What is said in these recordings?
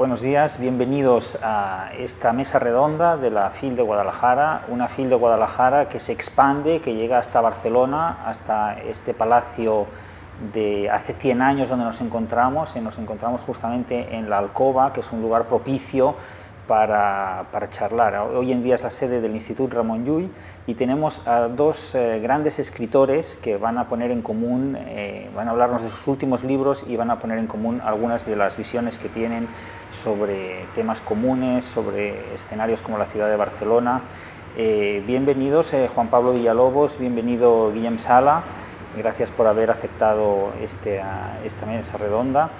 Buenos días, bienvenidos a esta mesa redonda de la FIL de Guadalajara, una FIL de Guadalajara que se expande, que llega hasta Barcelona, hasta este palacio de hace 100 años donde nos encontramos, y nos encontramos justamente en la Alcoba, que es un lugar propicio para, charlar. Hoy en día es la sede del Instituto Ramón Llull y tenemos a dos eh, grandes escritores que van a poner en común, eh, van a hablarnos de sus últimos libros y van a poner en común algunas de las visiones que tienen sobre temas comunes, sobre escenarios como la ciudad de Barcelona. Eh, bienvenidos Juan Pablo Villalobos, bienvenido Guillem Sala, gracias por haber aceptado este, esta mesa redonda.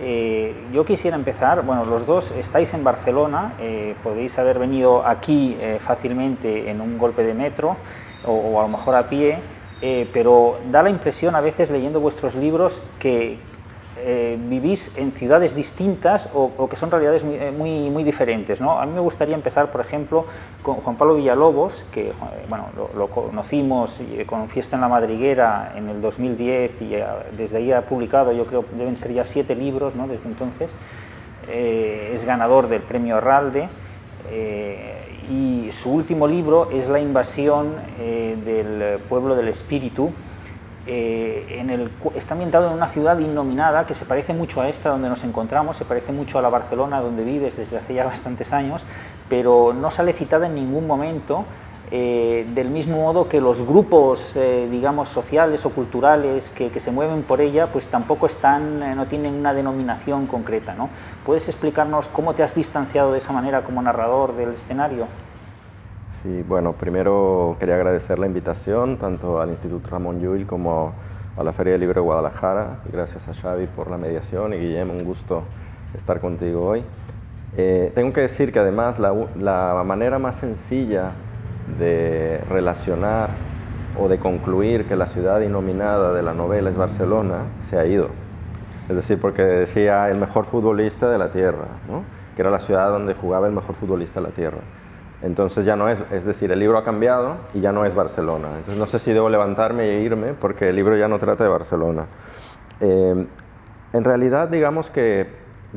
Eh, yo quisiera empezar, bueno, los dos estáis en Barcelona, eh, podéis haber venido aquí eh, fácilmente en un golpe de metro o, a lo mejor a pie, pero da la impresión a veces leyendo vuestros libros que, eh, vivís en ciudades distintas o, que son realidades eh, muy, muy, diferentes. ¿no? A mí me gustaría empezar, por ejemplo, con Juan Pablo Villalobos, que bueno, lo, conocimos con Fiesta en la Madriguera en el 2010 y desde ahí ha publicado, yo creo, deben ser ya siete libros ¿no? desde entonces. Eh, es ganador del premio Arralde y su último libro es La invasión del pueblo del espíritu, eh, está ambientado en una ciudad innominada que se parece mucho a esta donde nos encontramos, se parece mucho a la Barcelona donde vives desde hace ya bastantes años, pero no sale citada en ningún momento, eh, del mismo modo que los grupos, eh, digamos, sociales o culturales que, que, se mueven por ella, pues tampoco están, no tienen una denominación concreta. ¿no? ¿Puedes explicarnos cómo te has distanciado de esa manera como narrador del escenario? Sí, bueno, primero quería agradecer la invitación tanto al Instituto Ramón Llull como a la Feria del Libro de Guadalajara. Gracias a Xavi por la mediación y Guillermo, un gusto estar contigo hoy. Eh, tengo que decir que además la, la, manera más sencilla de relacionar o de concluir que la ciudad inominada de la novela es Barcelona se ha ido. Es decir, porque decía el mejor futbolista de la tierra, ¿no? que era la ciudad donde jugaba el mejor futbolista de la tierra. Entonces ya no es, es decir, el libro ha cambiado y ya no es Barcelona. Entonces no sé si debo levantarme e irme porque el libro ya no trata de Barcelona. Eh, en realidad, digamos que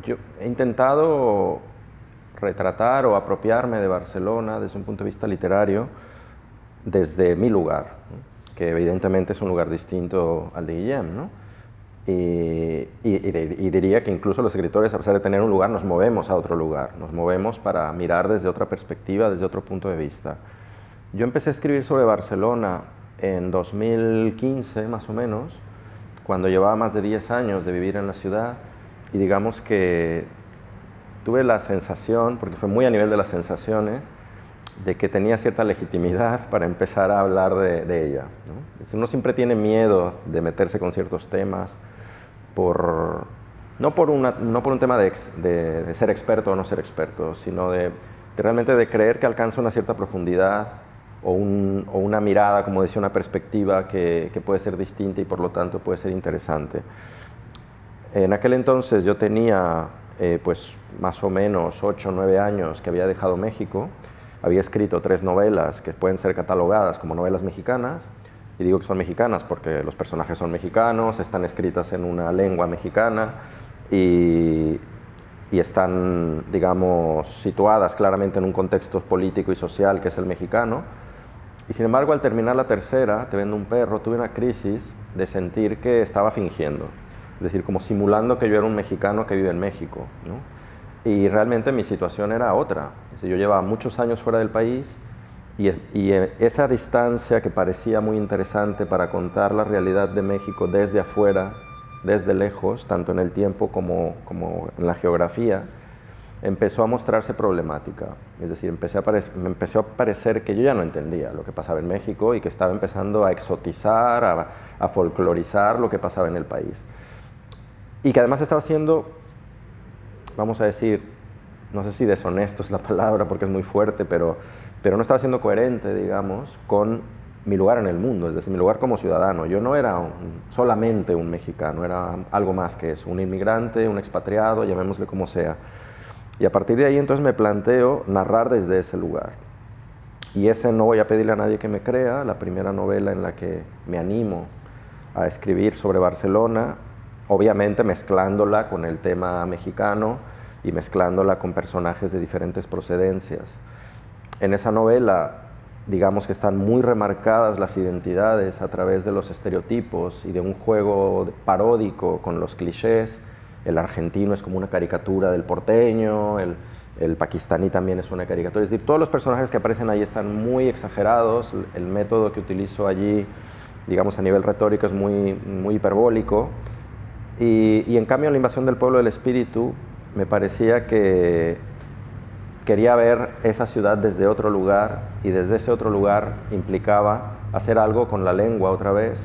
yo he intentado retratar o apropiarme de Barcelona desde un punto de vista literario desde mi lugar, que evidentemente es un lugar distinto al de Guillem, ¿no? Y, diría que incluso los escritores, a pesar de tener un lugar, nos movemos a otro lugar, nos movemos para mirar desde otra perspectiva, desde otro punto de vista. Yo empecé a escribir sobre Barcelona en 2015, más o menos, cuando llevaba más de 10 años de vivir en la ciudad, y digamos que tuve la sensación, porque fue muy a nivel de las sensaciones, de que tenía cierta legitimidad para empezar a hablar de, ella. ¿no? Uno siempre tiene miedo de meterse con ciertos temas, por, no, por una, no por un tema de, de, ser experto o no ser experto, sino de, realmente de creer que alcanza una cierta profundidad o, un, o una mirada, como decía, una perspectiva que, que, puede ser distinta y por lo tanto puede ser interesante. En aquel entonces yo tenía eh, pues más o menos 8 o 9 años que había dejado México, había escrito tres novelas que pueden ser catalogadas como novelas mexicanas, y digo que son mexicanas porque los personajes son mexicanos, están escritas en una lengua mexicana y, están, digamos, situadas claramente en un contexto político y social que es el mexicano. Y sin embargo, al terminar la tercera, Te vendo un perro, tuve una crisis de sentir que estaba fingiendo. Es decir, como simulando que yo era un mexicano que vive en México. ¿no? Y realmente mi situación era otra. yo llevaba muchos años fuera del país, y, eh, esa distancia que parecía muy interesante para contar la realidad de México desde afuera, desde lejos, tanto en el tiempo como, en la geografía, empezó a mostrarse problemática. Es decir, me empezó a parecer que yo ya no entendía lo que pasaba en México y que estaba empezando a exotizar, a, a folclorizar lo que pasaba en el país. Y que además estaba siendo, vamos a decir, no sé si deshonesto es la palabra porque es muy fuerte, pero pero no estaba siendo coherente, digamos, con mi lugar en el mundo, es decir, mi lugar como ciudadano. Yo no era solamente un mexicano, era algo más que eso, un inmigrante, un expatriado, llamémosle como sea. Y a partir de ahí entonces me planteo narrar desde ese lugar. Y ese no voy a pedirle a nadie que me crea, la primera novela en la que me animo a escribir sobre Barcelona, obviamente mezclándola con el tema mexicano, y mezclándola con personajes de diferentes procedencias. En esa novela, digamos que están muy remarcadas las identidades a través de los estereotipos y de un juego paródico con los clichés. El argentino es como una caricatura del porteño, el, el pakistaní también es una caricatura. Es decir, todos los personajes que aparecen ahí están muy exagerados, el método que utilizo allí, digamos a nivel retórico, es muy, muy hiperbólico. Y, y en cambio la invasión del pueblo del espíritu me parecía que quería ver esa ciudad desde otro lugar y desde ese otro lugar implicaba hacer algo con la lengua otra vez,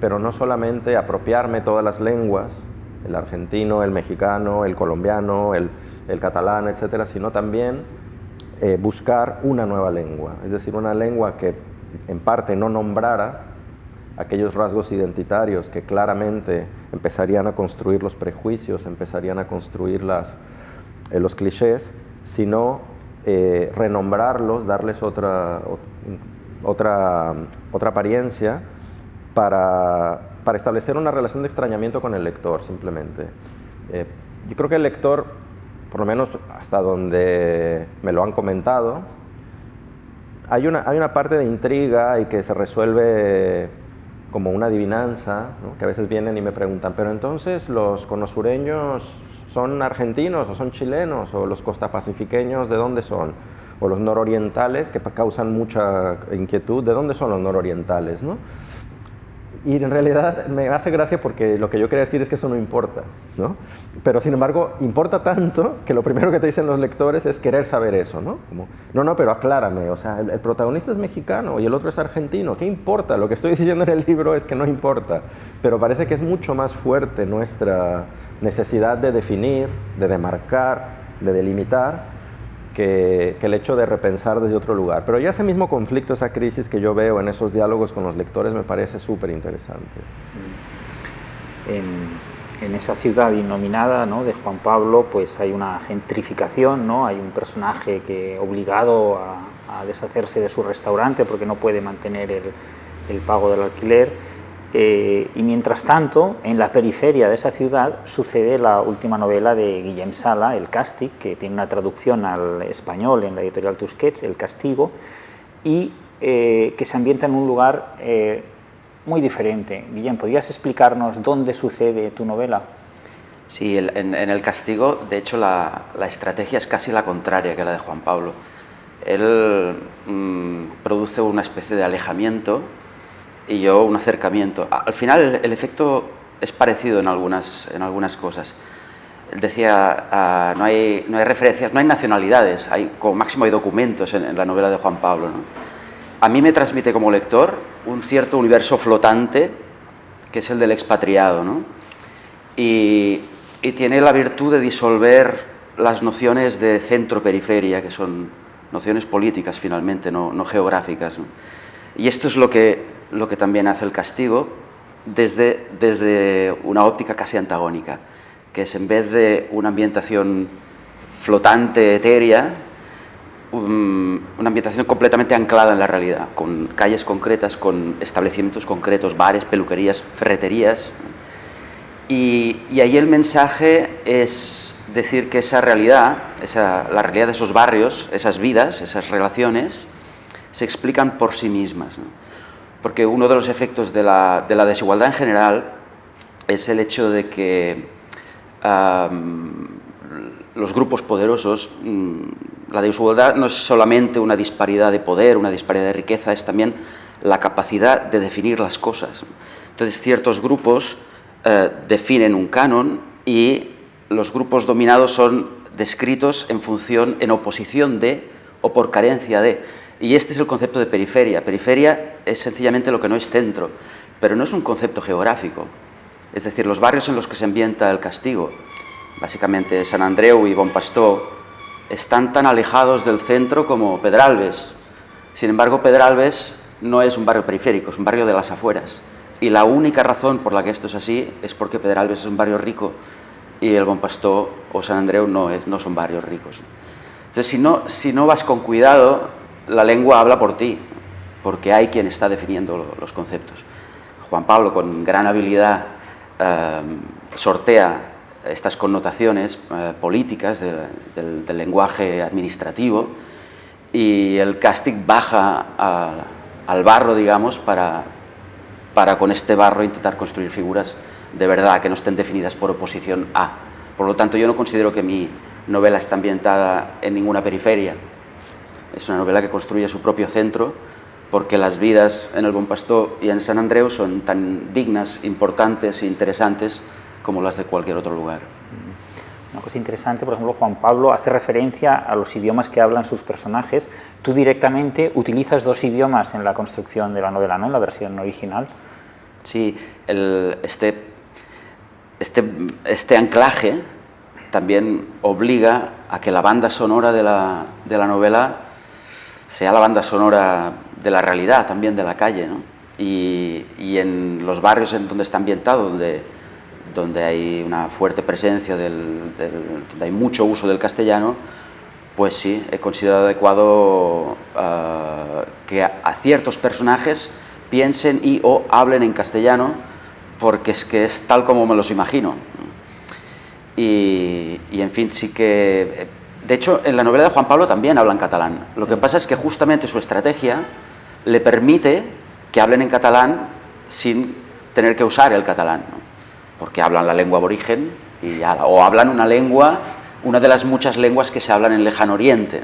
pero no solamente apropiarme todas las lenguas, el argentino, el mexicano, el colombiano, el, catalán, etcétera, sino también eh, buscar una nueva lengua, es decir, una lengua que en parte no nombrara aquellos rasgos identitarios que claramente empezarían a construir los prejuicios, empezarían a construir eh, los clichés, sino eh, renombrarlos, darles otra, otra, otra apariencia para, para, establecer una relación de extrañamiento con el lector, simplemente. Eh, yo creo que el lector, por lo menos hasta donde me lo han comentado, hay una, hay una parte de intriga y que se resuelve como una adivinanza, que a veces vienen y me preguntan, pero entonces los conosureños son argentinos o son chilenos o los costapacifiqueños de dónde son o los nororientales que causan mucha inquietud, ¿de dónde son los nororientales? ¿no? Y en realidad me hace gracia porque lo que yo quería decir es que eso no importa, ¿no? Pero sin embargo, importa tanto que lo primero que te dicen los lectores es querer saber eso, ¿no? No, no, pero aclárame, o sea, el, protagonista es mexicano y el otro es argentino, ¿qué importa? Lo que estoy diciendo en el libro es que no importa, pero parece que es mucho más fuerte nuestra necesidad de definir, de demarcar, de delimitar, que, que, el hecho de repensar desde otro lugar. Pero ya ese mismo conflicto, esa crisis que yo veo en esos diálogos con los lectores me parece súper interesante. En, en, esa ciudad innominada ¿no? de Juan Pablo pues hay una gentrificación, ¿no? hay un personaje que obligado a, a deshacerse de su restaurante porque no puede mantener el, el pago del alquiler eh, y mientras tanto, en la periferia de esa ciudad sucede la última novela de Guillem Sala, El Càstig, que tiene una traducción al español en la editorial Tusquets, El Castigo, y eh, que se ambienta en un lugar eh, muy diferente. Guillem, ¿podrías explicarnos dónde sucede tu novela? Sí, el, en, en, El Castigo, de hecho, la, la, estrategia es casi la contraria que la de Juan Pablo. Él mmm, produce una especie de alejamiento y yo un acercamiento. Al final el, el efecto es parecido en algunas, en algunas cosas. Él decía, uh, no, hay, no hay referencias, no hay nacionalidades, hay, como máximo hay documentos en, en la novela de Juan Pablo. ¿no? A mí me transmite como lector un cierto universo flotante, que es el del expatriado, ¿no? y, y tiene la virtud de disolver las nociones de centro-periferia, que son nociones políticas finalmente, no, no geográficas. ¿no? Y esto es lo que lo que también hace el castigo desde, desde una óptica casi antagónica, que es en vez de una ambientación flotante, etérea, um, una ambientación completamente anclada en la realidad, con calles concretas, con establecimientos concretos, bares, peluquerías, ferreterías. Y, y ahí el mensaje es decir que esa realidad, esa, la realidad de esos barrios, esas vidas, esas relaciones, se explican por sí mismas. Porque uno de los efectos de la, de la desigualdad en general es el hecho de que los grupos poderosos, um, la desigualdad no es solamente una disparidad de poder, una disparidad de riqueza, es también la capacidad de definir las cosas. Entonces ciertos grupos uh, definen un canon y los grupos dominados son descritos en función, en oposición de o por carencia de. Y este es el concepto de periferia. Periferia es sencillamente lo que no es centro, pero no es un concepto geográfico. Es decir, los barrios en los que se ambienta el castigo, básicamente San Andreu y Bon Pastor, están tan alejados del centro como Pedralbes. Sin embargo, Pedralbes no es un barrio periférico, es un barrio de las afueras. Y la única razón por la que esto es así es porque Pedralbes es un barrio rico y el Bon Pastor o San Andreu no, es, no son barrios ricos. Entonces, si no, si no vas con cuidado, la lengua habla por ti, porque hay quien está definiendo los conceptos. Juan Pablo, con gran habilidad, eh, sortea estas connotaciones eh, políticas del, lenguaje administrativo y el casting baja al barro, digamos, para, para con este barro intentar construir figuras de verdad que no estén definidas por oposición a. Por lo tanto, yo no considero que mi novela esté ambientada en ninguna periferia. Es una novela que construye su propio centro porque las vidas en el Buen Pastor y en San Andreu son tan dignas, importantes e interesantes como las de cualquier otro lugar. Una cosa interesante, por ejemplo, Juan Pablo hace referencia a los idiomas que hablan sus personajes. Tú directamente utilizas dos idiomas en la construcción de la novela, ¿no? En la versión original. Sí, este, este, este anclaje también obliga a que la banda sonora de la, de la novela sea la banda sonora de la realidad, también de la calle. ¿no? Y, y, en los barrios en donde está ambientado, donde, donde hay una fuerte presencia, del, donde hay mucho uso del castellano, pues sí, he considerado adecuado uh, que a, a, ciertos personajes piensen y o hablen en castellano, porque es que es tal como me los imagino. Y, y en fin, sí que de hecho, en la novela de Juan Pablo también hablan catalán. Lo que pasa es que justamente su estrategia le permite que hablen en catalán sin tener que usar el catalán, porque hablan la lengua aborigen y ya, o hablan una lengua, una de las muchas lenguas que se hablan en Lejano Oriente.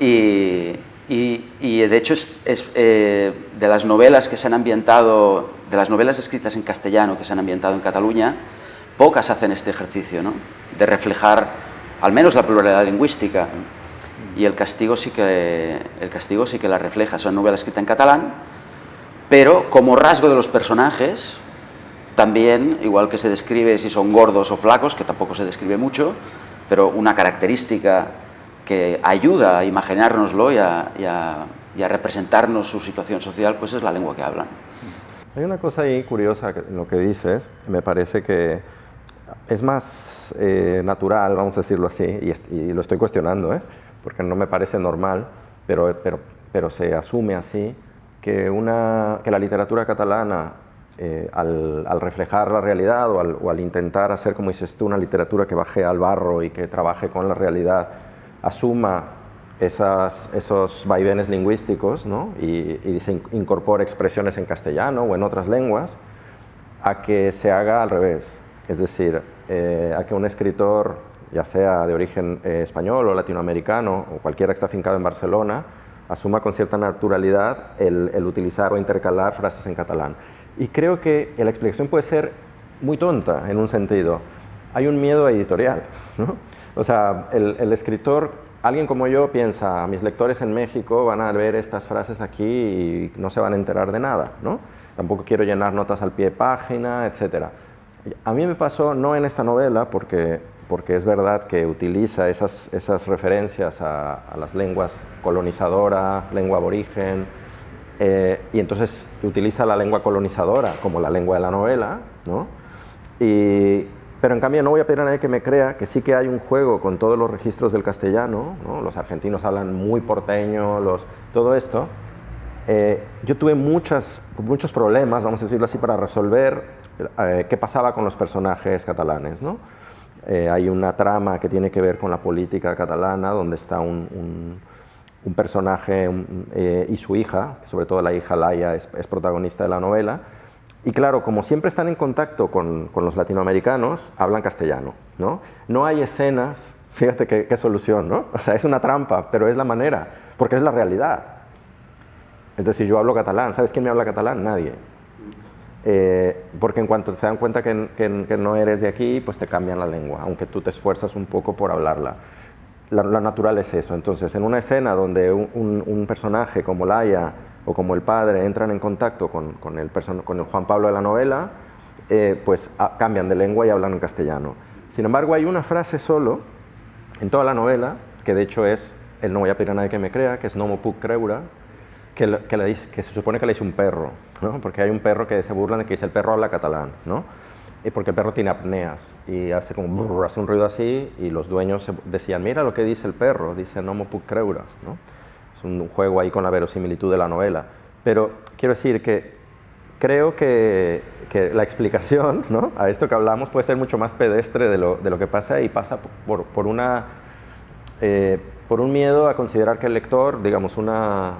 Y, de hecho es, eh, de las novelas que se han ambientado, de las novelas escritas en castellano que se han ambientado en Cataluña, pocas hacen este ejercicio, ¿no? de reflejar al menos la pluralidad lingüística. Y el castigo sí que, el castigo sí que la refleja. Son novelas escritas en catalán, pero como rasgo de los personajes, también, igual que se describe si son gordos o flacos, que tampoco se describe mucho, pero una característica que ayuda a imaginárnoslo y a, y a, representarnos su situación social, pues es la lengua que hablan. Hay una cosa ahí curiosa en lo que dices, me parece que es más eh, natural, vamos a decirlo así, y, lo estoy cuestionando, ¿eh? porque no me parece normal, pero, pero, pero se asume así, que, una, que la literatura catalana, eh, al, reflejar la realidad o al, o al, intentar hacer, como dices tú, una literatura que baje al barro y que trabaje con la realidad, asuma esas, esos vaivenes lingüísticos ¿no? y, y se incorpore expresiones en castellano o en otras lenguas, a que se haga al revés, es decir, eh, a que un escritor, ya sea de origen eh, español o latinoamericano, o cualquiera que está afincado en Barcelona, asuma con cierta naturalidad el, utilizar o intercalar frases en catalán. Y creo que la explicación puede ser muy tonta en un sentido. Hay un miedo editorial. ¿no? O sea, el, el, escritor, alguien como yo piensa, mis lectores en México van a ver estas frases aquí y no se van a enterar de nada. ¿no? Tampoco quiero llenar notas al pie de página, etcétera. A mí me pasó, no en esta novela, porque, porque es verdad que utiliza esas, esas referencias a, las lenguas colonizadora, lengua aborigen, eh, y entonces utiliza la lengua colonizadora como la lengua de la novela, ¿no? Y, pero en cambio no voy a pedir a nadie que me crea que sí que hay un juego con todos los registros del castellano, ¿no? los argentinos hablan muy porteño, los, todo esto. Eh, yo tuve muchas, muchos problemas, vamos a decirlo así, para resolver eh, qué pasaba con los personajes catalanes. ¿no? Eh, hay una trama que tiene que ver con la política catalana, donde está un, un, personaje eh, y su hija, sobre todo la hija Laia es, protagonista de la novela, y claro, como siempre están en contacto con, con los latinoamericanos, hablan castellano. ¿no? no hay escenas, fíjate qué, qué solución, ¿no? O sea, es una trampa, pero es la manera, porque es la realidad. Es decir, yo hablo catalán, ¿sabes quién me habla catalán? Nadie. Eh, porque en cuanto se dan cuenta que, no eres de aquí, pues te cambian la lengua, aunque tú te esfuerzas un poco por hablarla. La, natural es eso. Entonces, en una escena donde un, personaje como Laia o como el padre entran en contacto con, el, con el, Juan Pablo de la novela, eh, pues cambian de lengua y hablan en castellano. Sin embargo, hay una frase solo en toda la novela, que de hecho es, el no voy a pedir a nadie que me crea, que es no me puc creure, que, que, se supone que le dice un perro, ¿no? porque hay un perro que se burla de que dice el perro habla catalán, ¿no? y porque el perro tiene apneas y hace como hace un ruido así y los dueños decían, mira lo que dice el perro, dice no me ¿no? Es un juego ahí con la verosimilitud de la novela. Pero quiero decir que creo que, que la explicación ¿no? a esto que hablamos puede ser mucho más pedestre de lo, de lo que pasa y pasa por, por una, eh, por un miedo a considerar que el lector, digamos, una,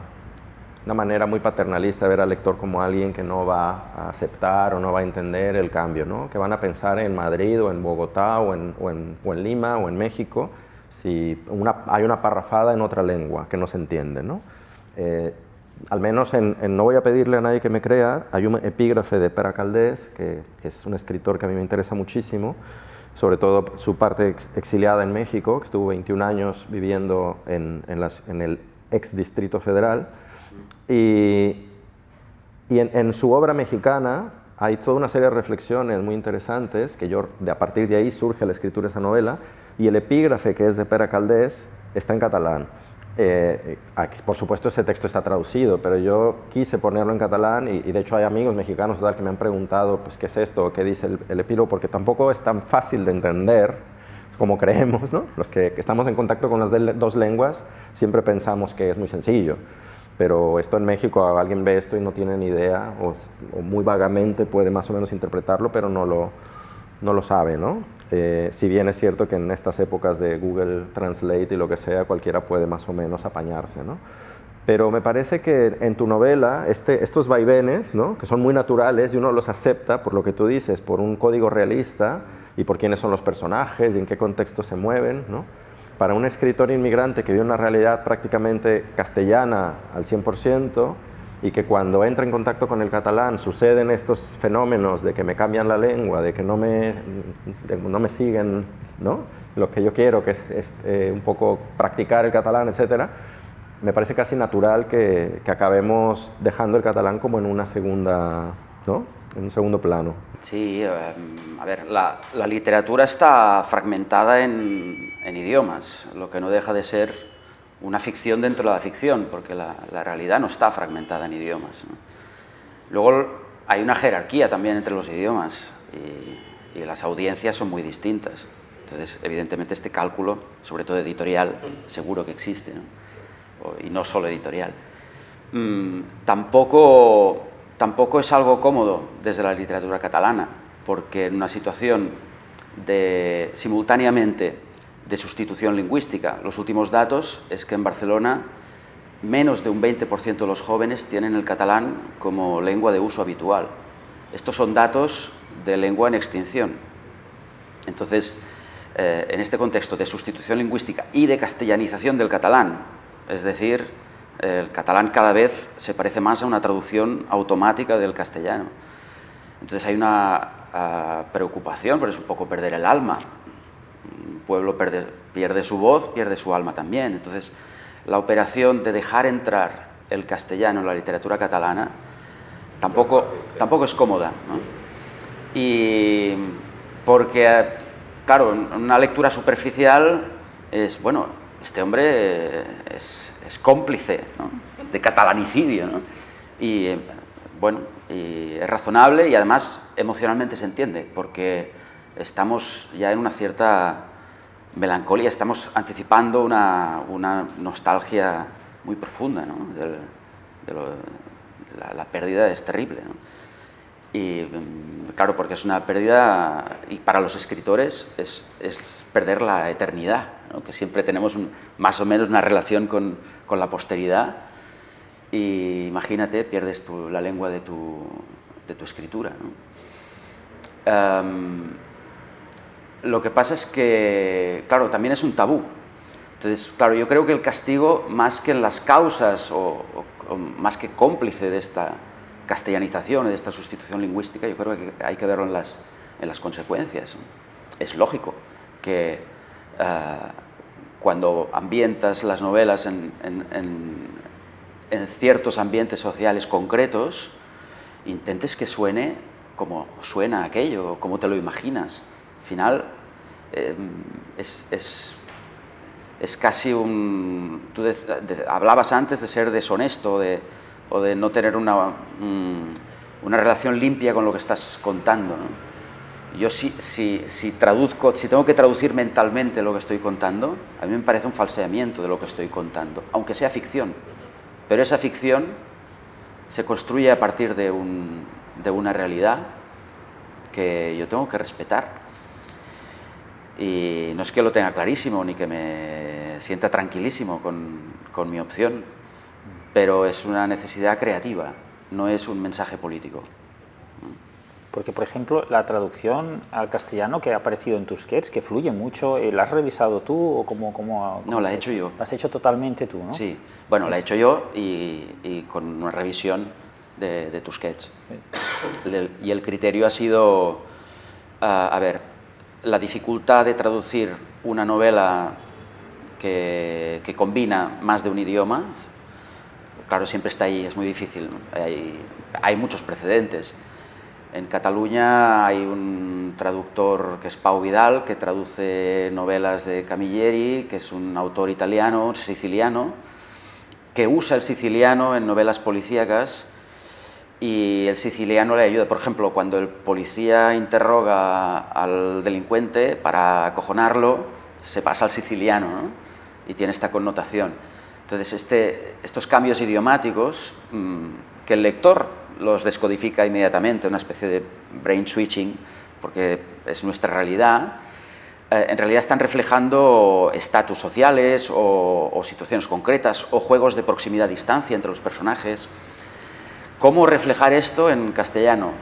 una manera muy paternalista ver al lector como alguien que no va a aceptar o no va a entender el cambio, ¿no? que van a pensar en Madrid o en Bogotá o en, o en, o en Lima o en México si una, hay una parrafada en otra lengua que no se entiende. ¿no? Eh, al menos en, en, No voy a pedirle a nadie que me crea, hay un epígrafe de Pera Caldés, que, que, es un escritor que a mí me interesa muchísimo, sobre todo su parte ex, exiliada en México, que estuvo 21 años viviendo en, en, las, en el ex Distrito Federal, y, y en, en, su obra mexicana hay toda una serie de reflexiones muy interesantes, que yo, de, a partir de ahí surge la escritura de esa novela, y el epígrafe, que es de Pera Caldés, está en catalán. Eh, por supuesto ese texto está traducido, pero yo quise ponerlo en catalán y, y de hecho hay amigos mexicanos tal, que me han preguntado pues, qué es esto, qué dice el, el epílogo, porque tampoco es tan fácil de entender como creemos, ¿no? Los que, que estamos en contacto con las dos lenguas siempre pensamos que es muy sencillo pero esto en México alguien ve esto y no tiene ni idea o, o, muy vagamente puede más o menos interpretarlo, pero no lo, no lo sabe, ¿no? Eh, si bien es cierto que en estas épocas de Google Translate y lo que sea, cualquiera puede más o menos apañarse, ¿no? Pero me parece que en tu novela este, estos vaivenes, ¿no? que son muy naturales y uno los acepta por lo que tú dices, por un código realista y por quiénes son los personajes y en qué contexto se mueven, ¿no? Para un escritor inmigrante que vive una realidad prácticamente castellana al 100% y que cuando entra en contacto con el catalán suceden estos fenómenos de que me cambian la lengua, de que no me, no me siguen ¿no? lo que yo quiero, que es, eh, un poco practicar el catalán, etc., me parece casi natural que, que, acabemos dejando el catalán como en una segunda, ¿no? En un segundo plano. Sí, eh, a ver, la, la literatura está fragmentada en, en idiomas, lo que no deja de ser una ficción dentro de la ficción, porque la, la realidad no está fragmentada en idiomas. ¿no? Luego hay una jerarquía también entre los idiomas y, y, las audiencias son muy distintas. Entonces, evidentemente, este cálculo, sobre todo editorial, seguro que existe, ¿no? y no solo editorial. Mm, tampoco, tampoco es algo cómodo desde la literatura catalana, porque en una situación de simultáneamente de sustitución lingüística. Los últimos datos es que en Barcelona menos de un 20% de los jóvenes tienen el catalán como lengua de uso habitual. Estos son datos de lengua en extinción. Entonces, eh, en este contexto de sustitución lingüística y de castellanización del catalán, es decir, el catalán cada vez se parece más a una traducción automática del castellano. Entonces hay una uh, preocupación, pero es un poco perder el alma un pueblo pierde, su voz, pierde su alma también. Entonces, la operación de dejar entrar el castellano en la literatura catalana tampoco, tampoco es cómoda. Y porque, claro, una lectura superficial es, bueno, este hombre es, cómplice de catalanicidio. Y, bueno, y es razonable y además emocionalmente se entiende, porque estamos ya en una cierta melancolía, estamos anticipando una, una nostalgia muy profunda, de, lo, la, pérdida es terrible. Y mm, claro, porque es una pérdida, y para los escritores es, es perder la eternidad, que siempre tenemos un, más o menos una relación con, con la posteridad, y imagínate, pierdes tu, la lengua de tu, de tu escritura. ¿no? Um, lo que pasa es que, claro, también es un tabú. Entonces, claro, yo creo que el castigo, más que en las causas o, o, o más que cómplice de esta castellanización, de esta sustitución lingüística, yo creo que hay que verlo en las, en las consecuencias. Es lógico que uh, cuando ambientas las novelas en, en, en, ciertos ambientes sociales concretos, intentes que suene como suena aquello, como te lo imaginas. Al final, eh, es, es, es, casi un... Tú de, hablabas antes de ser deshonesto de, o de no tener una, una relación limpia con lo que estás contando. ¿no? Yo si, si, si, traduzco, si tengo que traducir mentalmente lo que estoy contando, a mí me parece un falseamiento de lo que estoy contando, aunque sea ficción. Pero esa ficción se construye a partir de un, de una realidad que yo tengo que respetar. Y no es que lo tenga clarísimo ni que me sienta tranquilísimo con, con mi opción, pero es una necesidad creativa, no es un mensaje político. Porque, por ejemplo, la traducción al castellano que ha aparecido en tus sketches, que fluye mucho, eh, ¿la has revisado tú o cómo...? cómo, no, la he hecho yo. La has hecho totalmente tú, ¿no? Sí, bueno, la he hecho yo y, con una revisión de, tus sketches. Y el criterio ha sido, ah, a ver, la dificultad de traducir una novela que, que combina más de un idioma, claro, siempre está ahí, es muy difícil, hay, hay muchos precedentes en Cataluña hay un traductor que es Pau Vidal, que traduce novelas de Camilleri, que es un autor italiano, siciliano, que usa el siciliano en novelas policíacas y el siciliano le ayuda. Por ejemplo, cuando el policía interroga al delincuente para acojonarlo, se pasa al siciliano y tiene esta connotación. Entonces, este, estos cambios idiomáticos mm, que el lector los descodifica inmediatamente, una especie de brain switching, porque es nuestra realidad, eh, en realidad están reflejando estatus sociales o, situaciones concretas o juegos de proximidad-distancia entre los personajes. ¿Cómo reflejar esto en castellano?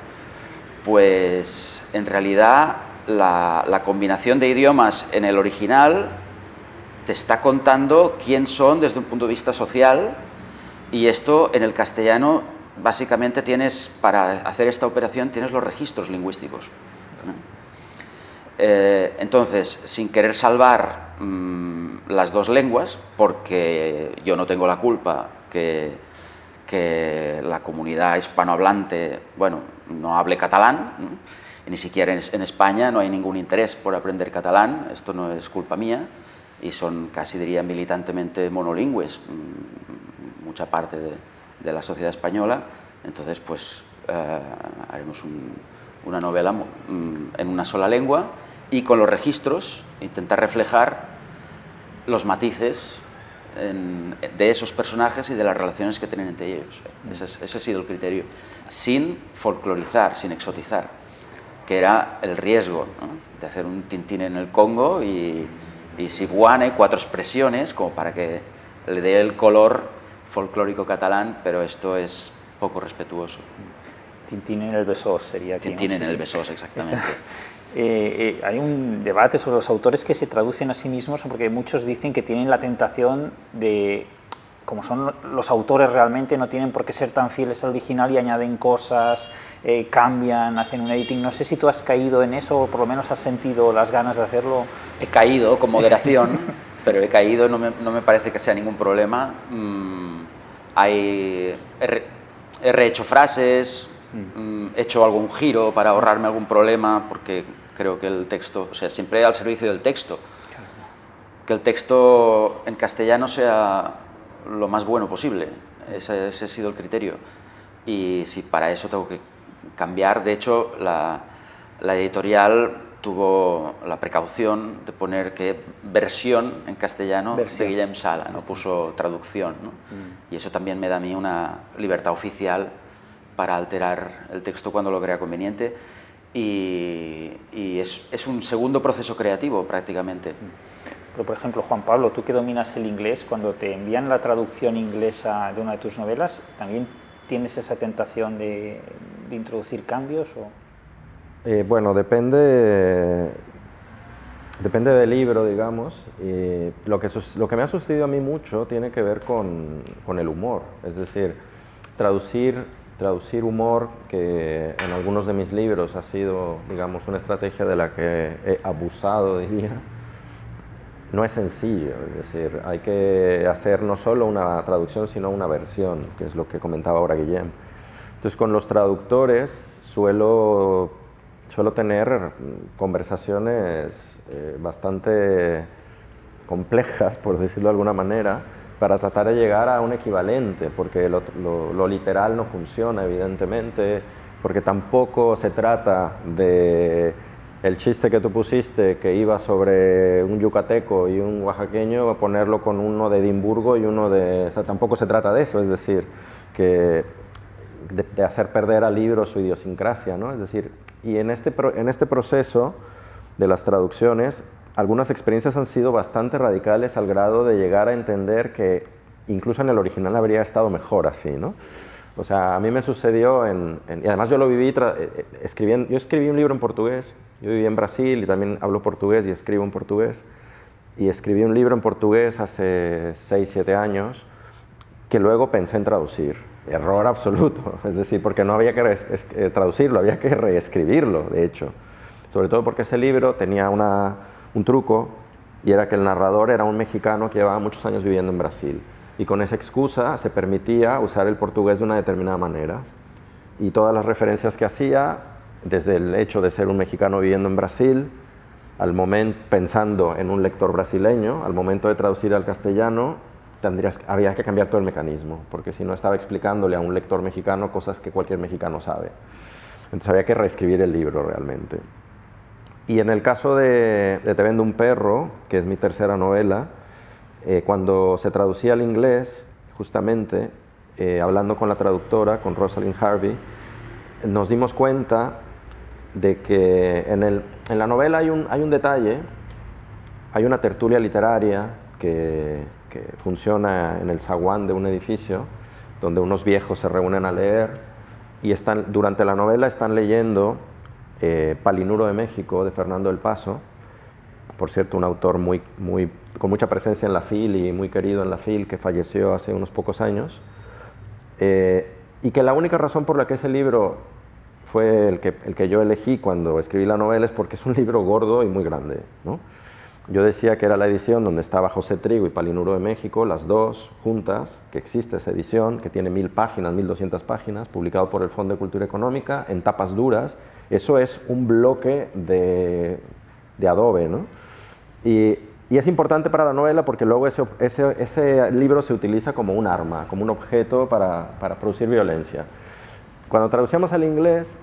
Pues en realidad la, la combinación de idiomas en el original te está contando quién son desde un punto de vista social y esto en el castellano básicamente tienes, para hacer esta operación, tienes los registros lingüísticos. Eh, entonces, sin querer salvar mm, las dos lenguas, porque yo no tengo la culpa que, la comunidad hispanohablante, bueno, no hable catalán, ni siquiera en, España no hay ningún interés por aprender catalán, esto no es culpa mía, y son casi diría militantemente monolingües, mm, mucha parte de, de la sociedad española, entonces pues eh, haremos una novela mm, en una sola lengua y con los registros intentar reflejar los matices de esos personajes y de las relaciones que tienen entre ellos. Ese, ha sido el criterio. Sin folclorizar, sin exotizar, que era el riesgo de hacer un tintín en el Congo y, y cuatro expresiones, como para que le dé el color folclórico catalán, pero esto es poco respetuoso. Tintín en el Besós sería aquí. Tintín en el Besós, exactamente. Eh, eh, hay un debate sobre los autores que se traducen a sí mismos, porque muchos dicen que tienen la tentación de, como son los autores realmente, no tienen por qué ser tan fieles al original y añaden cosas, eh, cambian, hacen un editing. No sé si tú has caído en eso o por lo menos has sentido las ganas de hacerlo. He caído con moderación, pero he caído, no me, no me, parece que sea ningún problema. Mm, hay, he, rehecho frases, mm. Mm, he hecho algún giro para ahorrarme algún problema, porque creo que el texto, o sea, siempre al servicio del texto. Que el texto en castellano sea lo más bueno posible, ese, ese ha sido el criterio. Y si para eso tengo que cambiar, de hecho, la, la editorial tuvo la precaución de poner que versión en castellano de Guillem Sala, no puso traducción. Mm. Y eso también me da a mí una libertad oficial para alterar el texto cuando lo crea conveniente. Y, es, es, un segundo proceso creativo prácticamente. Mm. Pero, por ejemplo, Juan Pablo, tú que dominas el inglés, cuando te envían la traducción inglesa de una de tus novelas, ¿también tienes esa tentación de, de introducir cambios? O? Eh, bueno, depende, depende del libro, digamos. lo, que, lo que me ha sucedido a mí mucho tiene que ver con, con el humor. Es decir, traducir, traducir humor, que en algunos de mis libros ha sido, digamos, una estrategia de la que he abusado, diría, no es sencillo. Es decir, hay que hacer no solo una traducción, sino una versión, que es lo que comentaba ahora Guillem. Entonces, con los traductores suelo suelo tener conversaciones eh, bastante complejas, por decirlo de alguna manera, para tratar de llegar a un equivalente, porque lo, literal no funciona, evidentemente, porque tampoco se trata de el chiste que tú pusiste, que iba sobre un yucateco y un oaxaqueño, ponerlo con uno de Edimburgo y uno de... O sea, tampoco se trata de eso, es decir, que de, hacer perder al libro su idiosincrasia, ¿no? Es decir, y en este, en este proceso de las traducciones, algunas experiencias han sido bastante radicales al grado de llegar a entender que incluso en el original habría estado mejor así, ¿no? O sea, a mí me sucedió en, y además yo lo viví eh, eh, escribiendo, yo escribí un libro en portugués, yo viví en Brasil y también hablo portugués y escribo en portugués, y escribí un libro en portugués hace 6, 7 años que luego pensé en traducir. Error absoluto, es decir, porque no había que eh, traducirlo, había que reescribirlo, de hecho. Sobre todo porque ese libro tenía un truco y era que el narrador era un mexicano que llevaba muchos años viviendo en Brasil y con esa excusa se permitía usar el portugués de una determinada manera. Y todas las referencias que hacía, desde el hecho de ser un mexicano viviendo en Brasil, al momento, pensando en un lector brasileño, al momento de traducir al castellano, tendrías, había que cambiar todo el mecanismo, porque si no estaba explicándole a un lector mexicano cosas que cualquier mexicano sabe. Entonces había que reescribir el libro realmente. Y en el caso de, de Te vendo un perro, que es mi tercera novela, eh, cuando se traducía al inglés, justamente, eh, hablando con la traductora, con Rosalind Harvey, nos dimos cuenta de que en, el, en la novela hay un, hay un, detalle, hay una tertulia literaria que, que, funciona en el zaguán de un edificio, donde unos viejos se reúnen a leer y están, durante la novela están leyendo eh, Palinuro de México, de Fernando del Paso, por cierto, un autor muy, muy, con mucha presencia en la FIL y muy querido en la FIL, que falleció hace unos pocos años, eh, y que la única razón por la que ese libro fue el que, el que yo elegí cuando escribí la novela es porque es un libro gordo y muy grande. ¿no? Yo decía que era la edición donde estaba José Trigo y Palinuro de México, las dos juntas, que existe esa edición, que tiene mil páginas, mil doscientas páginas, publicado por el Fondo de Cultura Económica, en tapas duras. Eso es un bloque de, de Adobe, ¿no? Y, es importante para la novela porque luego ese, ese, libro se utiliza como un arma, como un objeto para, producir violencia. Cuando traducíamos al inglés,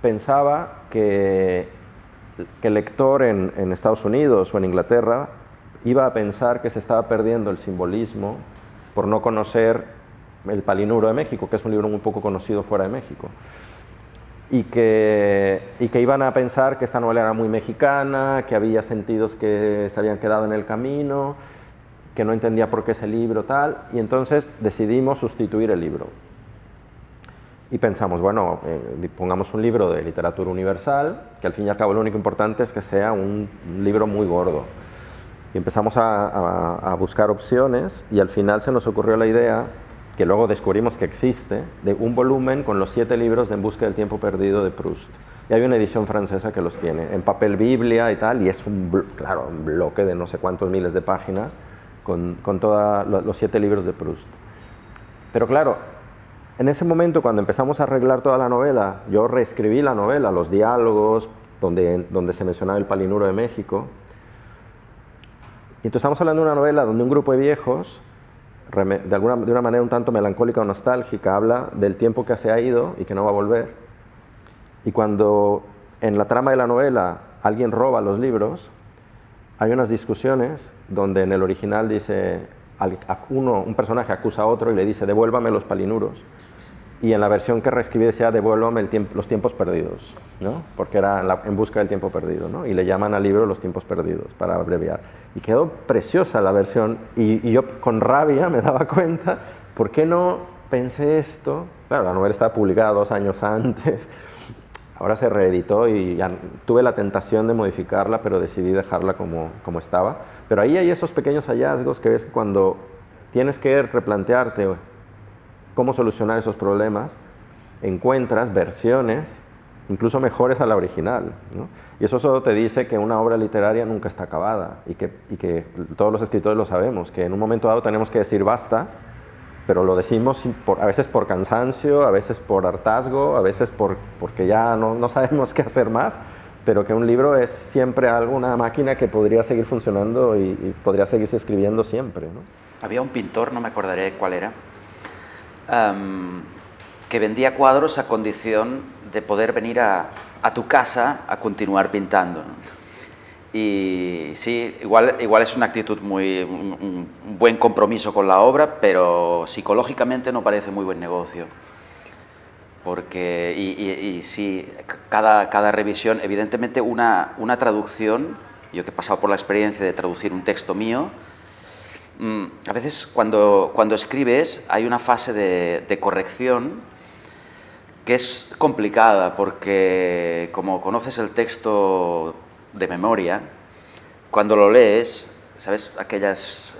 pensaba que, el lector en, Estados Unidos o en Inglaterra iba a pensar que se estaba perdiendo el simbolismo por no conocer El Palinuro de México, que es un libro muy poco conocido fuera de México y que, y que iban a pensar que esta novela era muy mexicana, que había sentidos que se habían quedado en el camino, que no entendía por qué ese libro tal, y entonces decidimos sustituir el libro. Y pensamos, bueno, eh, pongamos un libro de literatura universal, que al fin y al cabo lo único importante es que sea un, libro muy gordo. Y empezamos a buscar opciones y al final se nos ocurrió la idea que luego descubrimos que existe, de un volumen con los siete libros de En busca del tiempo perdido de Proust. Y hay una edición francesa que los tiene, en papel Biblia y tal, y es un, claro, un bloque de no sé cuántos miles de páginas con, con todos los siete libros de Proust. Pero claro, en ese momento cuando empezamos a arreglar toda la novela, yo reescribí la novela, los diálogos, donde, se mencionaba el palinuro de México. Y entonces estamos hablando de una novela donde un grupo de viejos de, de una manera un tanto melancólica o nostálgica, habla del tiempo que se ha ido y que no va a volver. Y cuando en la trama de la novela alguien roba los libros, hay unas discusiones donde en el original dice, uno, un personaje acusa a otro y le dice, devuélvame los palinuros y en la versión que reescribí decía devuélvame el tiempo, los tiempos perdidos, ¿no? porque era en busca del tiempo perdido, ¿no? y le llaman al libro los tiempos perdidos, para abreviar. Y quedó preciosa la versión, y, yo con rabia me daba cuenta, ¿por qué no pensé esto? Claro, la novela estaba publicada dos años antes, ahora se reeditó y ya tuve la tentación de modificarla, pero decidí dejarla como, como estaba. Pero ahí hay esos pequeños hallazgos que ves cuando tienes que replantearte cómo solucionar esos problemas, encuentras versiones incluso mejores a la original. Y eso solo te dice que una obra literaria nunca está acabada y que, que, todos los escritores lo sabemos, que en un momento dado tenemos que decir basta, pero lo decimos a veces por cansancio, a veces por hartazgo, a veces por, porque ya no, no sabemos qué hacer más, pero que un libro es siempre algo, una máquina que podría seguir funcionando y, y podría seguirse escribiendo siempre. ¿no? Había un pintor, no me acordaré cuál era, que vendía cuadros a condición de poder venir a, tu casa a continuar pintando. Y sí, igual, igual es una actitud muy, un, buen compromiso con la obra, pero psicológicamente no parece muy buen negocio. porque, y, sí, cada, cada, revisión, evidentemente una, una, traducción, yo que he pasado por la experiencia de traducir un texto mío, a veces cuando, cuando escribes hay una fase de, de corrección que es complicada porque como conoces el texto de memoria, cuando lo lees, ¿sabes? Aquellas,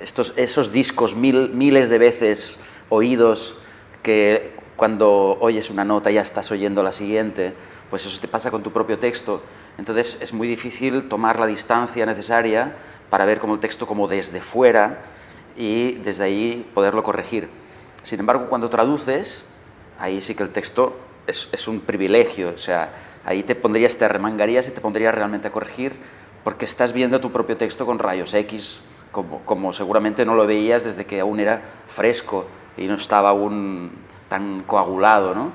estos, esos discos mil, miles de veces oídos que cuando oyes una nota ya estás oyendo la siguiente, pues eso te pasa con tu propio texto. Entonces es muy difícil tomar la distancia necesaria para ver como el texto como desde fuera y desde ahí poderlo corregir. Sin embargo, cuando traduces, ahí sí que el texto es, un privilegio, o sea, ahí te pondrías, te arremangarías y te pondrías realmente a corregir porque estás viendo tu propio texto con rayos X, como, como seguramente no lo veías desde que aún era fresco y no estaba aún tan coagulado, ¿no?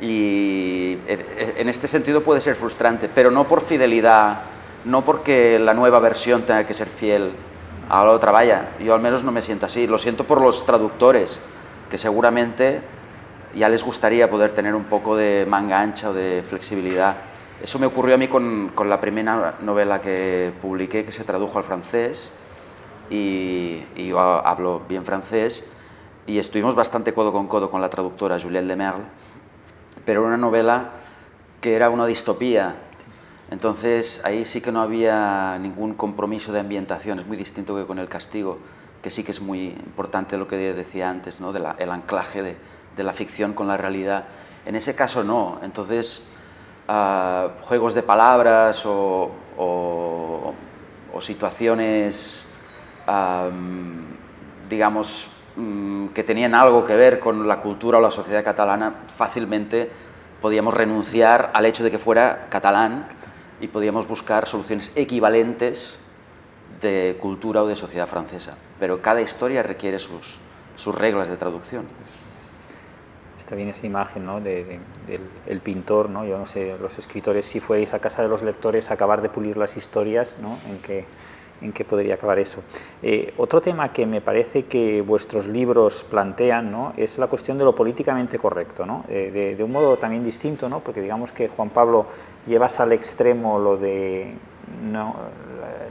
Y en este sentido puede ser frustrante, pero no por fidelidad, no porque la nueva versión tenga que ser fiel a la otra. Vaya, yo al menos no me siento así. Lo siento por los traductores, que seguramente ya les gustaría poder tener un poco de manga ancha o de flexibilidad. Eso me ocurrió a mí con, la primera novela que publiqué, que se tradujo al francés, y, y yo hablo bien francés, y estuvimos bastante codo con codo con la traductora Juliette Lemerle, pero era una novela que era una distopía, entonces ahí sí que no había ningún compromiso de ambientación, es muy distinto que con El Castigo, que sí que es muy importante lo que decía antes, ¿no? el anclaje de, la ficción con la realidad. En ese caso no, entonces uh, juegos de palabras o, situaciones, digamos, Mm, que tenían algo que ver con la cultura o la sociedad catalana, fácilmente podíamos renunciar al hecho de que fuera catalán y podíamos buscar soluciones equivalentes de cultura o de sociedad francesa. Pero cada historia requiere sus, sus reglas de traducción. Está bien esa imagen ¿no? de, del el pintor, ¿no? yo no sé, los escritores, si fuerais a casa de los lectores a acabar de pulir las historias, ¿no? en que en qué podría acabar eso. Eh, otro tema que me parece que vuestros libros plantean ¿no? es la cuestión de lo políticamente correcto, ¿no? Eh, de, un modo también distinto, ¿no? porque digamos que Juan Pablo llevas al extremo lo de no,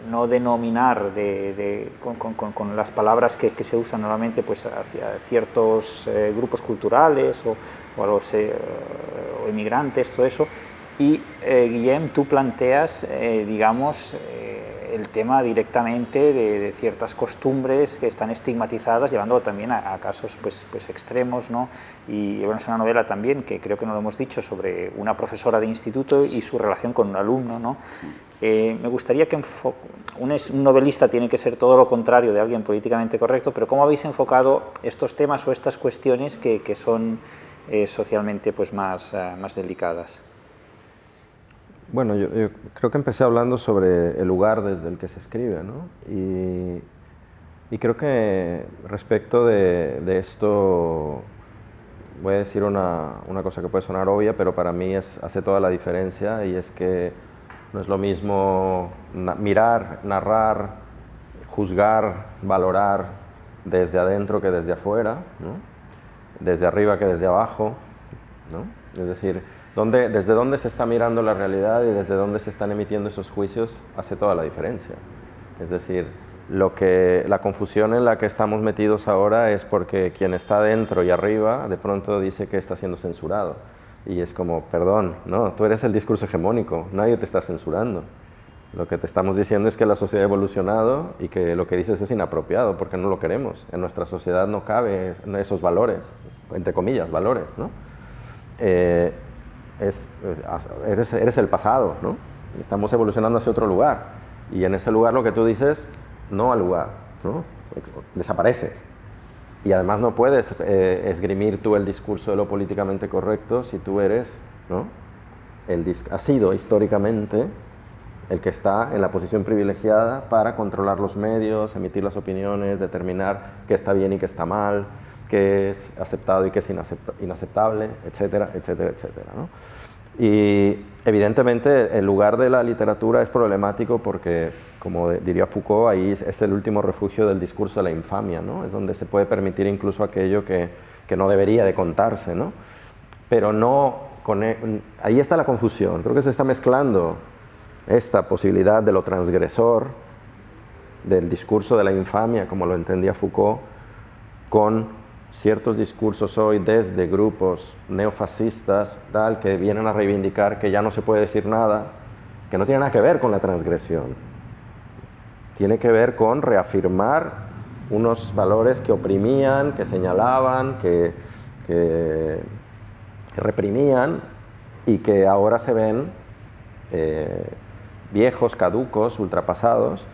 no denominar de, con, con, con, las palabras que, que, se usan normalmente pues, hacia ciertos eh, grupos culturales o, o a los o inmigrantes, todo eso, y Guillem, tú planteas, digamos, el tema directamente de, ciertas costumbres que están estigmatizadas, llevándolo también a, casos pues, pues extremos, ¿no? Y bueno, es una novela también que creo que no lo hemos dicho sobre una profesora de instituto y su relación con un alumno, ¿no? Eh, me gustaría que un, un, novelista tiene que ser todo lo contrario de alguien políticamente correcto, pero ¿cómo habéis enfocado estos temas o estas cuestiones que, que son eh, socialmente pues, más, uh, más delicadas? Bueno, yo, creo que empecé hablando sobre el lugar desde el que se escribe, ¿no? Y, creo que respecto de, esto, voy a decir una, una, cosa que puede sonar obvia, pero para mí es, hace toda la diferencia y es que no es lo mismo mirar, narrar, juzgar, valorar desde adentro que desde afuera, ¿no? desde arriba que desde abajo, ¿no? Es decir, desde dónde se está mirando la realidad y desde dónde se están emitiendo esos juicios hace toda la diferencia. Es decir, lo que, la confusión en la que estamos metidos ahora es porque quien está dentro y arriba de pronto dice que está siendo censurado. Y es como, perdón, no, tú eres el discurso hegemónico, nadie te está censurando. Lo que te estamos diciendo es que la sociedad ha evolucionado y que lo que dices es inapropiado porque no lo queremos. En nuestra sociedad no cabe esos valores, entre comillas, valores, ¿no? Eh, es, eh, eres, el pasado, ¿no? Estamos evolucionando hacia otro lugar. Y en ese lugar lo que tú dices, no al lugar, ¿no? Desaparece. Y además no puedes eh, esgrimir tú el discurso de lo políticamente correcto si tú eres, ¿no? El, has sido históricamente el que está en la posición privilegiada para controlar los medios, emitir las opiniones, determinar qué está bien y qué está mal, qué es aceptado y qué es inaceptable, etcétera, etcétera, etcétera. ¿no? Y evidentemente el lugar de la literatura es problemático porque, como diría Foucault, ahí es el último refugio del discurso de la infamia, ¿no? es donde se puede permitir incluso aquello que, que no debería de contarse. ¿no? pero no... Con, e, ahí está la confusión, creo que se está mezclando esta posibilidad de lo transgresor, del discurso de la infamia, como lo entendía Foucault, con ciertos discursos hoy desde grupos neofascistas tal, que vienen a reivindicar que ya no se puede decir nada, que no tiene nada que ver con la transgresión. Tiene que ver con reafirmar unos valores que oprimían, que señalaban, que, reprimían y que ahora se ven eh, viejos, caducos, ultrapasados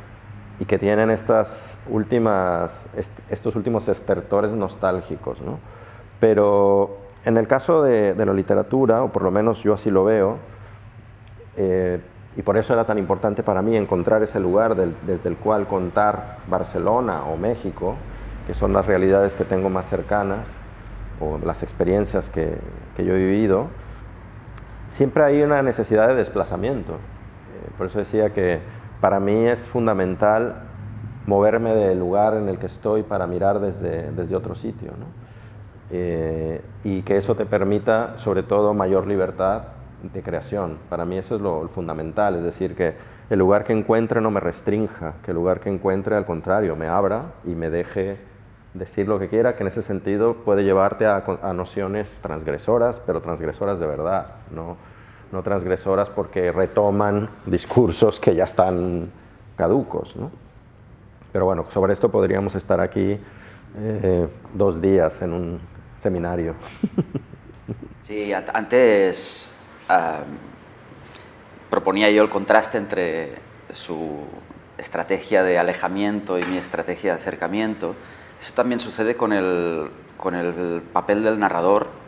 y que tienen estas últimas, estos últimos estertores nostálgicos. ¿no? Pero en el caso de, la literatura, o por lo menos yo así lo veo, eh, y por eso era tan importante para mí encontrar ese lugar desde el cual contar Barcelona o México, que son las realidades que tengo más cercanas, o las experiencias que, que yo he vivido, siempre hay una necesidad de desplazamiento. Eh, por eso decía que para mí es fundamental moverme del lugar en el que estoy para mirar desde, desde otro sitio. ¿no? Eh, y que eso te permita, sobre todo, mayor libertad de creación. Para mí eso es lo, fundamental, es decir, que el lugar que encuentre no me restrinja, que el lugar que encuentre, al contrario, me abra y me deje decir lo que quiera, que en ese sentido puede llevarte a, a nociones transgresoras, pero transgresoras de verdad, ¿no? No transgresoras porque retoman discursos que ya están caducos. ¿no? Pero bueno, sobre esto podríamos estar aquí eh, dos días en un seminario. Sí, antes proponía yo el contraste entre su estrategia de alejamiento y mi estrategia de acercamiento. Eso también sucede con el, con el papel del narrador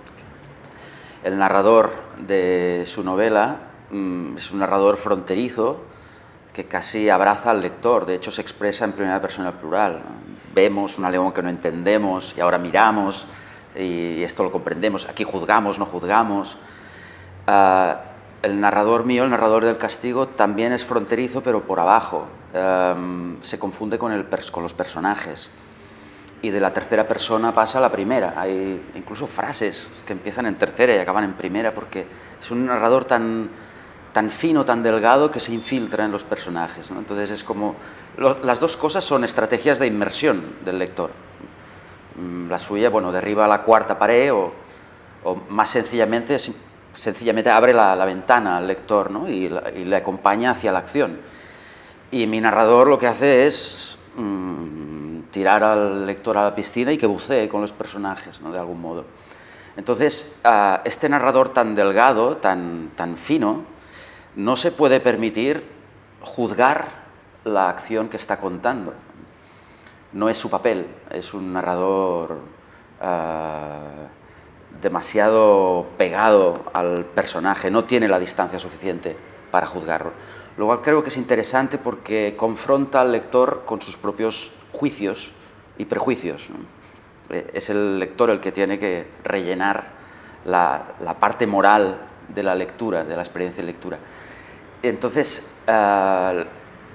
el narrador de su novela mm, es un narrador fronterizo que casi abraza al lector, de hecho se expresa en primera persona plural. Vemos una león que no entendemos y ahora miramos y esto lo comprendemos, aquí juzgamos, no juzgamos. Ah, el narrador mío, el narrador del castigo, también es fronterizo, pero por abajo. se confunde con los personajes y de la tercera persona pasa a la primera. Hay incluso frases que empiezan en tercera y acaban en primera porque es un narrador tan, tan fino, tan delgado que se infiltra en los personajes. Entonces es como... las dos cosas son estrategias de inmersión del lector. Mm, la suya, bueno, derriba la cuarta pared o, más sencillamente, sencillamente abre la, ventana al lector ¿no? y, le acompaña hacia la acción. Y mi narrador lo que hace es... Mm, tirar al lector a la piscina y que bucee con los personajes, ¿no? de algún modo. Entonces, este narrador tan delgado, tan, tan fino, no se puede permitir juzgar la acción que está contando. No es su papel, es un narrador ah, demasiado pegado al personaje, no tiene la distancia suficiente para juzgarlo. Lo cual creo que es interesante porque confronta al lector con sus propios juicios y prejuicios. Eh, es el lector el que tiene que rellenar la, parte moral de la lectura, de la experiencia de lectura. Entonces, eh,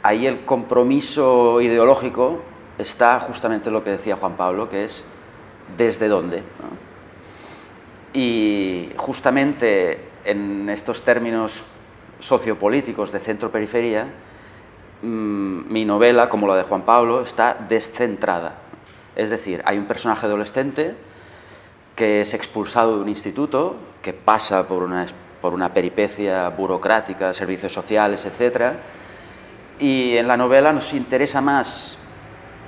ahí el compromiso ideológico está justamente lo que decía Juan Pablo, que es desde dónde. Y justamente en estos términos sociopolíticos de centro-periferia, mm, mi novela, como la de Juan Pablo, está descentrada. Es decir, hay un personaje adolescente que es expulsado de un instituto, que pasa por una, por una peripecia burocrática, servicios sociales, etc. Y en la novela nos interesa más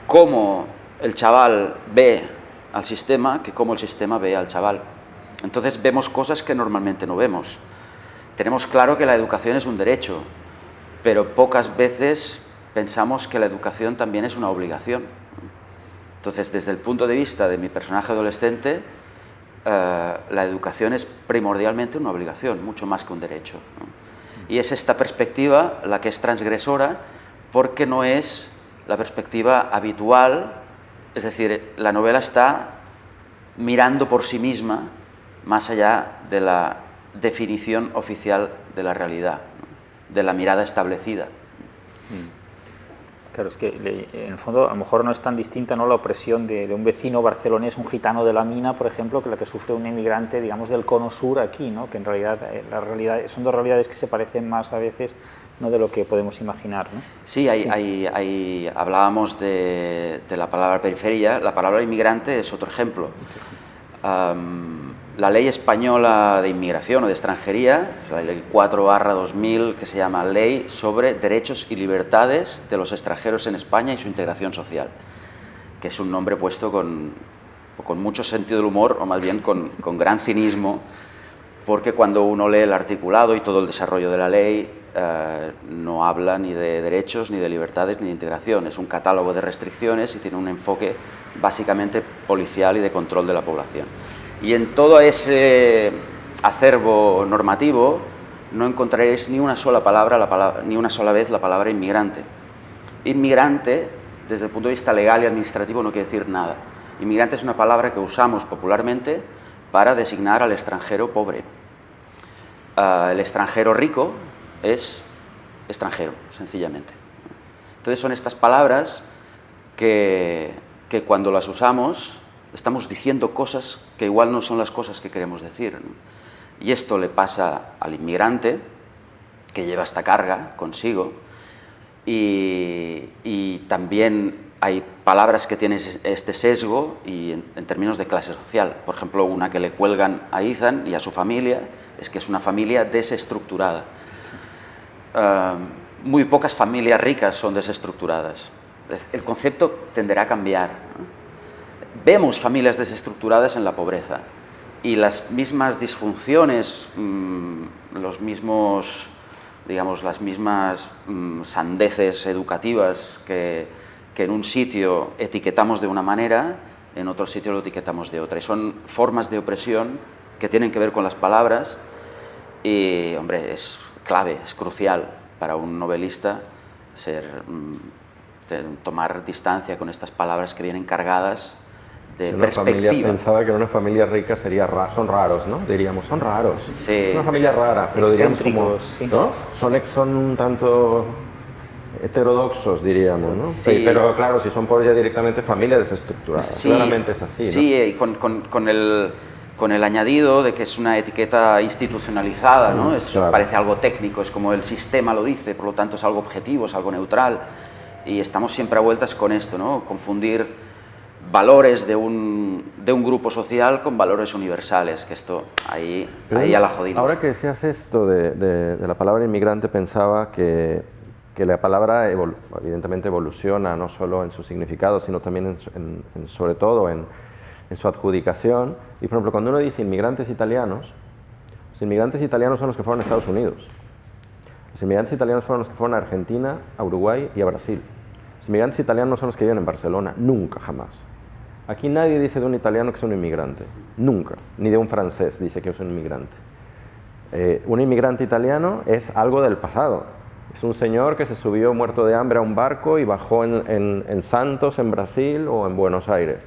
cómo el chaval ve al sistema que cómo el sistema ve al chaval. Entonces vemos cosas que normalmente no vemos. Tenemos claro que la educación es un derecho, pero pocas veces pensamos que la educación también es una obligación. Entonces, desde el punto de vista de mi personaje adolescente, eh, la educación es primordialmente una obligación, mucho más que un derecho. Y es esta perspectiva la que es transgresora porque no es la perspectiva habitual, es decir, la novela está mirando por sí misma más allá de la definición oficial de la realidad, de la mirada establecida. Mm. Claro, es que en el fondo a lo mejor no es tan distinta ¿no? la opresión de, un vecino barcelonés, un gitano de la mina, por ejemplo, que la que sufre un emigrante, digamos, del cono sur aquí, ¿no? que en realidad, eh, la realidad son dos realidades que se parecen más a veces ¿no? de lo que podemos imaginar. ¿no? Sí, hay, Hay, hablábamos de, de, la palabra periferia, la palabra inmigrante es otro ejemplo la ley española de inmigración o de extranjería, la ley 4 2000, que se llama Ley sobre Derechos y Libertades de los extranjeros en España y su integración social, que es un nombre puesto con, con mucho sentido del humor, o más bien con, con, gran cinismo, porque cuando uno lee el articulado y todo el desarrollo de la ley, eh, no habla ni de derechos, ni de libertades, ni de integración. Es un catálogo de restricciones y tiene un enfoque básicamente policial y de control de la población. Y en todo ese acervo normativo no encontraréis ni una sola palabra, ni una sola vez la palabra inmigrante. Inmigrante, desde el punto de vista legal y administrativo, no quiere decir nada. Inmigrante es una palabra que usamos popularmente para designar al extranjero pobre. Ah, el extranjero rico es extranjero, sencillamente. Entonces son estas palabras que, que cuando las usamos estamos diciendo cosas que igual no son las cosas que queremos decir. Y esto le pasa al inmigrante, que lleva esta carga consigo, y, también hay palabras que tienen este sesgo y en, términos de clase social. Por ejemplo, una que le cuelgan a Ethan y a su familia es que es una familia desestructurada. Ah, muy pocas familias ricas son desestructuradas. El concepto tenderá a cambiar vemos familias desestructuradas en la pobreza y las mismas disfunciones, mm, los mismos, digamos, las mismas mm, sandeces educativas que, que, en un sitio etiquetamos de una manera, en otro sitio lo etiquetamos de otra. Y son formas de opresión que tienen que ver con las palabras y, hombre, es clave, es crucial para un novelista ser, mm, tomar distancia con estas palabras que vienen cargadas de una Familia, pensaba que una familia rica sería son raros, ¿no? Diríamos, son raros. Sí. Una familia rara, pero diríamos como, ¿no? Son, son un tanto heterodoxos, diríamos, ¿no? Sí. Pero claro, si son por ya directamente familias desestructuradas, sí. claramente es así, Sí, y con, con, con, el, con el añadido de que es una etiqueta institucionalizada, ¿no? Mm, Parece algo técnico, es como el sistema lo dice, por lo tanto es algo objetivo, es algo neutral, y estamos siempre a vueltas con esto, ¿no? Confundir valores de un, de un, grupo social con valores universales, que esto ahí, ahí a la jodimos. Ahora que decías esto de, de, la palabra inmigrante, pensaba que, que la palabra evidentemente evoluciona no solo en su significado, sino también en, sobre todo en, en, su adjudicación. Y por ejemplo, cuando uno dice inmigrantes italianos, los inmigrantes italianos son los que fueron a Estados Unidos. Los inmigrantes italianos fueron los que fueron a Argentina, a Uruguay y a Brasil. Los inmigrantes italianos son los que viven en Barcelona, nunca, jamás. Aquí nadie dice de un italiano que es un inmigrante, nunca, ni de un francés dice que es un inmigrante. Eh, un inmigrante italiano es algo del pasado, es un señor que se subió muerto de hambre a un barco y bajó en, Santos, en Brasil o en Buenos Aires,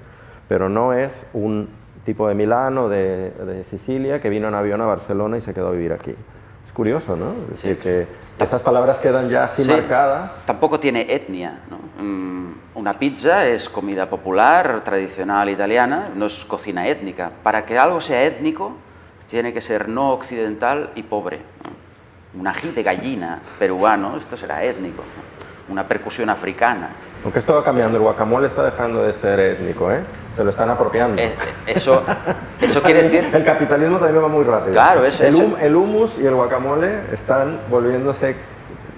pero no es un tipo de Milano, de, de Sicilia, que vino en avión a Barcelona y se quedó a vivir aquí. Es curioso, ¿no? sí. que esas palabras quedan ya así marcadas. Tampoco tiene etnia, ¿no? Mm, una pizza es comida popular, tradicional italiana, no es cocina étnica. Para que algo sea étnico, tiene que ser no occidental y pobre. Un ají de gallina peruano, esto será étnico. Una percusión africana. Aunque esto va cambiando, el guacamole está dejando de ser étnico, ¿eh? Se lo están apropiando. Eh, eso, eso quiere decir... El capitalismo también va muy rápido. Claro, es, el, el hummus y el guacamole están volviéndose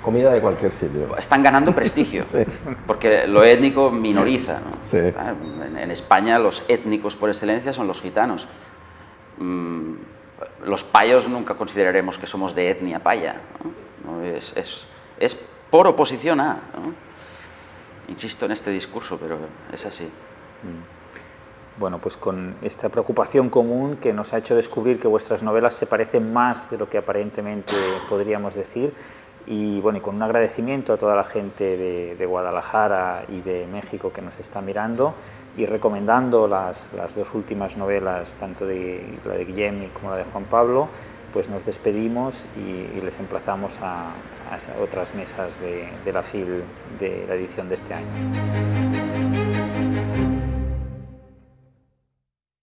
comida de cualquier sitio. Están ganando prestigio, porque lo étnico minoriza. En, España los étnicos por excelencia son los gitanos. Mm, los payos nunca consideraremos que somos de etnia paya. Es, es, por oposición a. Insisto en este discurso, pero es así. Mm. Bueno, pues con esta preocupación común que nos ha hecho descubrir que vuestras novelas se parecen más de lo que aparentemente podríamos decir, y bueno, y con un agradecimiento a toda la gente de, Guadalajara y de México que nos está mirando y recomendando las, las dos últimas novelas, tanto de la de Guillem como la de Juan Pablo, pues nos despedimos y, les emplazamos a, otras mesas de, de la FIL de la edición de este año.